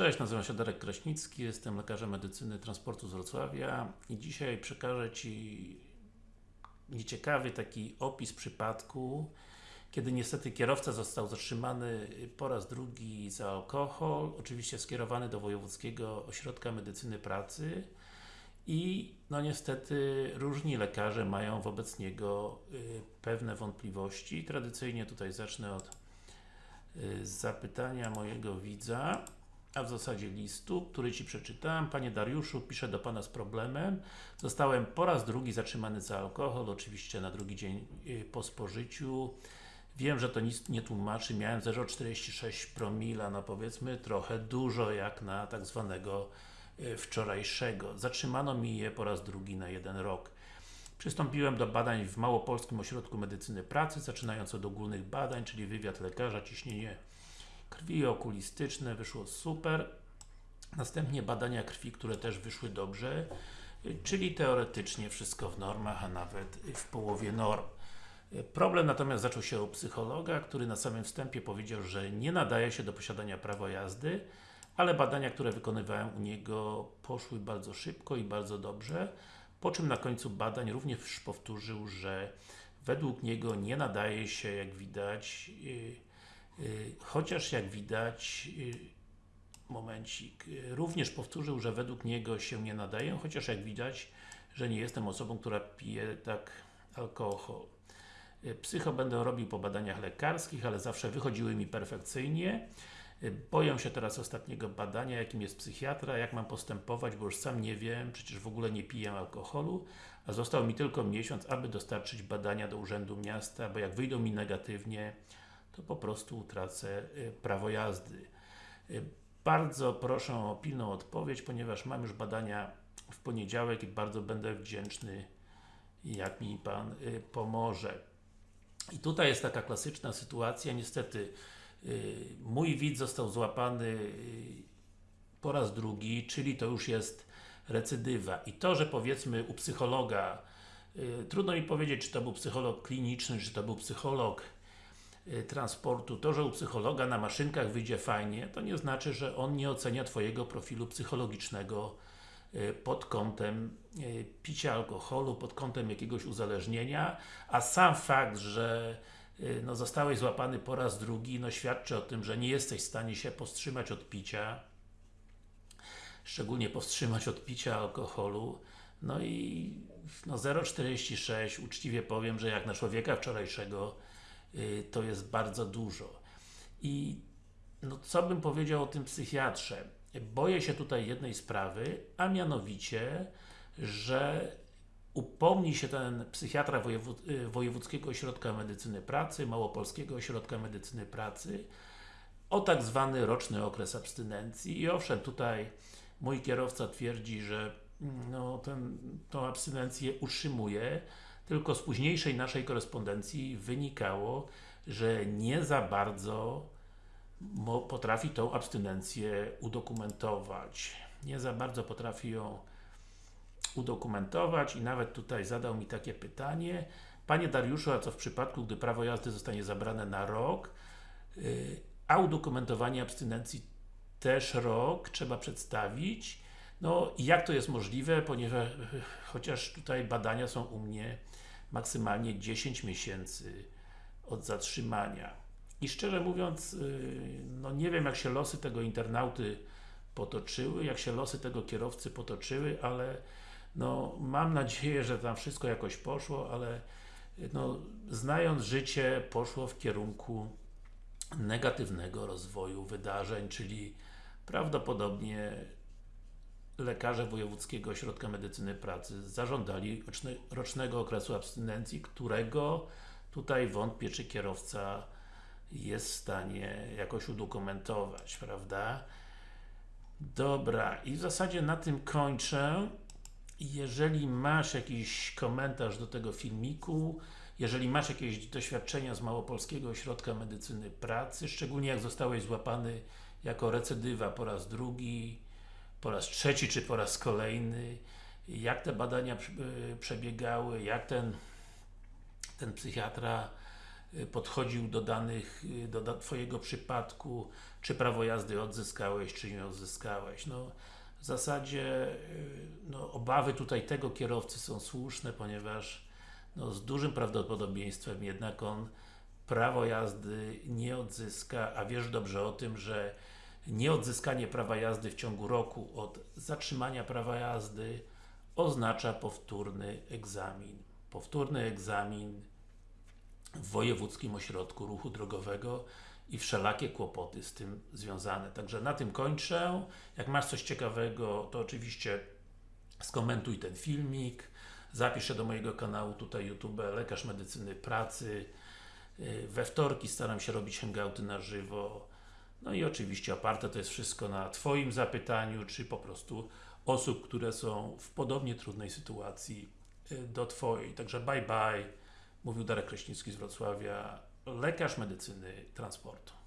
Cześć, nazywam się Darek Kraśnicki, jestem lekarzem medycyny transportu z Wrocławia i dzisiaj przekażę Ci nieciekawy taki opis przypadku, kiedy niestety kierowca został zatrzymany po raz drugi za alkohol, oczywiście skierowany do Wojewódzkiego Ośrodka Medycyny Pracy i no niestety różni lekarze mają wobec niego y, pewne wątpliwości. Tradycyjnie tutaj zacznę od y, zapytania mojego widza a w zasadzie listu, który Ci przeczytałem. Panie Dariuszu, piszę do Pana z problemem. Zostałem po raz drugi zatrzymany za alkohol, oczywiście na drugi dzień y, po spożyciu. Wiem, że to nic nie tłumaczy, miałem 0,46 promila, no powiedzmy trochę dużo jak na tak zwanego y, wczorajszego. Zatrzymano mi je po raz drugi na jeden rok. Przystąpiłem do badań w Małopolskim Ośrodku Medycyny Pracy, zaczynając od ogólnych badań, czyli wywiad lekarza, ciśnienie krwi okulistyczne, wyszło super. Następnie badania krwi, które też wyszły dobrze, czyli teoretycznie wszystko w normach, a nawet w połowie norm. Problem natomiast zaczął się u psychologa, który na samym wstępie powiedział, że nie nadaje się do posiadania prawa jazdy, ale badania, które wykonywałem u niego poszły bardzo szybko i bardzo dobrze, po czym na końcu badań również powtórzył, że według niego nie nadaje się, jak widać, Y, chociaż jak widać y, momencik, y, również powtórzył, że według niego się nie nadają, chociaż jak widać, że nie jestem osobą, która pije tak alkohol. Psycho będę robił po badaniach lekarskich, ale zawsze wychodziły mi perfekcyjnie. Boję się teraz ostatniego badania, jakim jest psychiatra, jak mam postępować, bo już sam nie wiem, przecież w ogóle nie piję alkoholu, a został mi tylko miesiąc, aby dostarczyć badania do Urzędu Miasta, bo jak wyjdą mi negatywnie, to po prostu utracę y, prawo jazdy. Y, bardzo proszę o pilną odpowiedź, ponieważ mam już badania w poniedziałek i bardzo będę wdzięczny, jak mi Pan y, pomoże. I tutaj jest taka klasyczna sytuacja, niestety mój widz został złapany po raz drugi, czyli to już jest recydywa. I to, że powiedzmy u psychologa, trudno mi powiedzieć, czy to był psycholog kliniczny, czy to był psycholog transportu, to, że u psychologa na maszynkach wyjdzie fajnie, to nie znaczy, że on nie ocenia Twojego profilu psychologicznego y, pod kątem y, picia alkoholu, pod kątem jakiegoś uzależnienia, a sam fakt, że no, zostałeś złapany po raz drugi, no świadczy o tym, że nie jesteś w stanie się powstrzymać od picia, szczególnie powstrzymać od picia alkoholu, no i no 0,46, uczciwie powiem, że jak na człowieka wczorajszego Y, to jest bardzo dużo. I no, co bym powiedział o tym psychiatrze? Boję się tutaj jednej sprawy, a mianowicie, że upomni się ten psychiatra y, Wojewódzkiego Ośrodka Medycyny Pracy, Małopolskiego Ośrodka Medycyny Pracy o tak zwany roczny okres abstynencji i owszem, tutaj mój kierowca twierdzi, że mm, no, ten, tą abstynencję utrzymuje, tylko z późniejszej naszej korespondencji wynikało, że nie za bardzo potrafi tą abstynencję udokumentować. Nie za bardzo potrafi ją udokumentować i nawet tutaj zadał mi takie pytanie. Panie Dariuszu, a co w przypadku, gdy prawo jazdy zostanie zabrane na rok, y, a udokumentowanie abstynencji też rok trzeba przedstawić no i jak to jest możliwe, ponieważ chociaż tutaj badania są u mnie maksymalnie 10 miesięcy od zatrzymania. I szczerze mówiąc, y, no nie wiem jak się losy tego internauty potoczyły, jak się losy tego kierowcy potoczyły, ale no mam nadzieję, że tam wszystko jakoś poszło, ale no, znając życie, poszło w kierunku negatywnego rozwoju wydarzeń, czyli prawdopodobnie lekarze Wojewódzkiego Ośrodka Medycyny Pracy zażądali rocznego okresu abstynencji, którego tutaj wątpię, czy kierowca jest w stanie jakoś udokumentować, prawda? Dobra, i w zasadzie na tym kończę. Jeżeli masz jakiś komentarz do tego filmiku, jeżeli masz jakieś doświadczenia z Małopolskiego Ośrodka Medycyny Pracy, szczególnie jak zostałeś złapany jako recydywa po raz drugi, po raz trzeci, czy po raz kolejny, jak te badania przebiegały, jak ten, ten psychiatra y, podchodził do danych, y, do Twojego przypadku, czy prawo jazdy odzyskałeś, czy nie odzyskałeś. No, w zasadzie no, obawy tutaj tego kierowcy są słuszne, ponieważ no, z dużym prawdopodobieństwem jednak on prawo jazdy nie odzyska, a wiesz dobrze o tym, że nieodzyskanie prawa jazdy w ciągu roku od zatrzymania prawa jazdy oznacza powtórny egzamin. Powtórny egzamin w Wojewódzkim Ośrodku Ruchu Drogowego i wszelakie kłopoty z tym związane. Także na tym kończę. Jak masz coś ciekawego, to oczywiście skomentuj ten filmik. Zapisz się do mojego kanału tutaj YouTube Lekarz Medycyny Pracy. Yy, We wtorki staram się robić hangouty na żywo. No i oczywiście oparte to jest wszystko na Twoim zapytaniu, czy po prostu osób, które są w podobnie trudnej sytuacji yy, do Twojej. Także bye bye. Mówił Darek Kraśnicki z Wrocławia, lekarz medycyny transportu.